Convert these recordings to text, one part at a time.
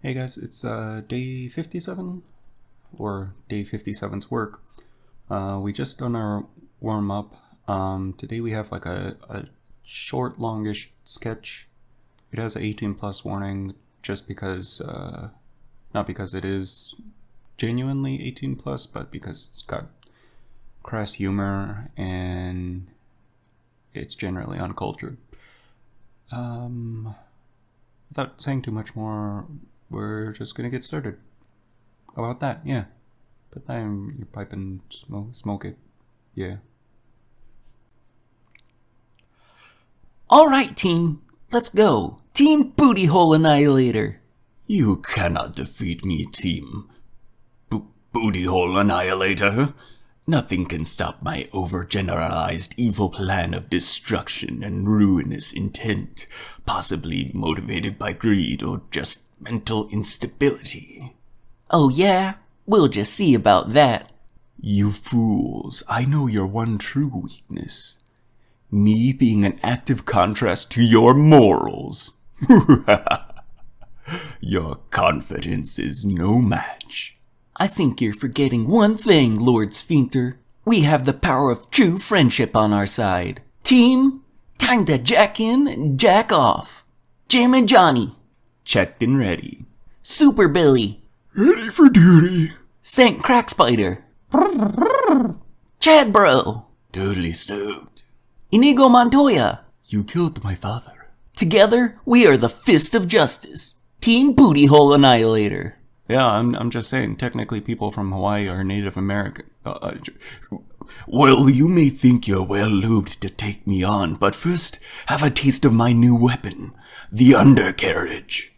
Hey guys, it's uh, day 57, or day 57's work. Uh, we just done our warm up. Um, today we have like a, a short, longish sketch. It has an 18 plus warning just because, uh, not because it is genuinely 18 plus, but because it's got crass humor and it's generally uncultured. Um, without saying too much more, we're just gonna get started. How about that? Yeah. Put that in your pipe and smoke, smoke it. Yeah. Alright, team. Let's go. Team Booty Hole Annihilator. You cannot defeat me, team. B- Booty Hole Annihilator. Nothing can stop my overgeneralized evil plan of destruction and ruinous intent, possibly motivated by greed or just mental instability. Oh yeah? We'll just see about that. You fools, I know your one true weakness. Me being an active contrast to your morals. your confidence is no match. I think you're forgetting one thing, Lord Sphincter. We have the power of true friendship on our side. Team, time to jack in and jack off. Jim and Johnny, Checked and ready. Super Billy, Ready for duty. Saint Crack Spider, Chad Bro, Totally stoked. Inigo Montoya. You killed my father. Together, we are the Fist of Justice. Team Booty Hole Annihilator. Yeah, I'm, I'm just saying, technically people from Hawaii are Native American. Uh, uh, Well, you may think you're well lubed to take me on, but first, have a taste of my new weapon, the undercarriage.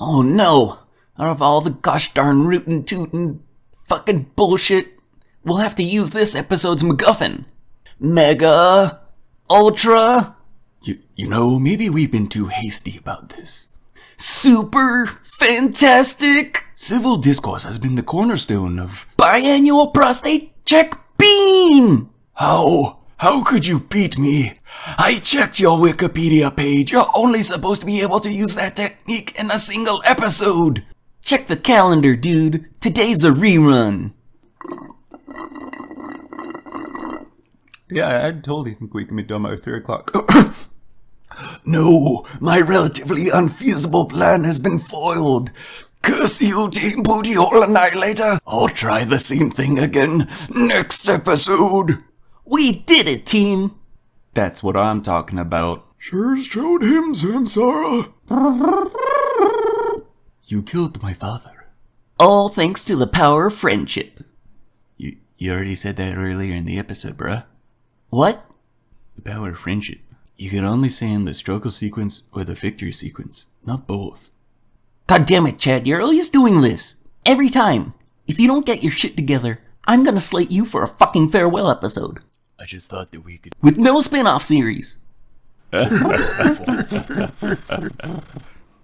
Oh no! Out of all the gosh darn rootin' tootin' fucking bullshit, we'll have to use this episode's MacGuffin. Mega, Ultra, You, you know, maybe we've been too hasty about this. Super, Fantastic, Civil discourse has been the cornerstone of. Biannual Prostate Check Beam! How? How could you beat me? I checked your Wikipedia page. You're only supposed to be able to use that technique in a single episode. Check the calendar, dude. Today's a rerun. yeah, I totally think we can be done by 3 o'clock. No, my relatively unfeasible plan has been foiled. Curse you, Team Booty Hole Annihilator. I'll try the same thing again next episode. We did it, team! That's what I'm talking about. Sure showed him, Samsara. You killed my father. All thanks to the power of friendship. You, you already said that earlier in the episode, bruh. What? The power of friendship. You can only say in the struggle sequence or the victory sequence, not both. God damn it, Chad, you're always doing this. Every time. If you don't get your shit together, I'm gonna slate you for a fucking farewell episode. I just thought that we could. With no spin off series.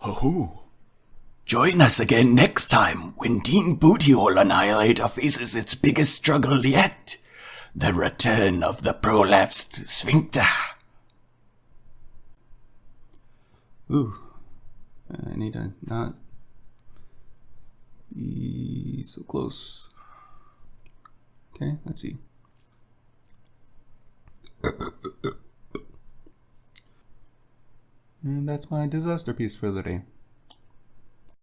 Oh. Join us again next time when Team Booty Hole Annihilator faces its biggest struggle yet the return of the prolapsed sphincter. Ooh. I need to not be so close. Okay, let's see. And that's my disaster piece for the day.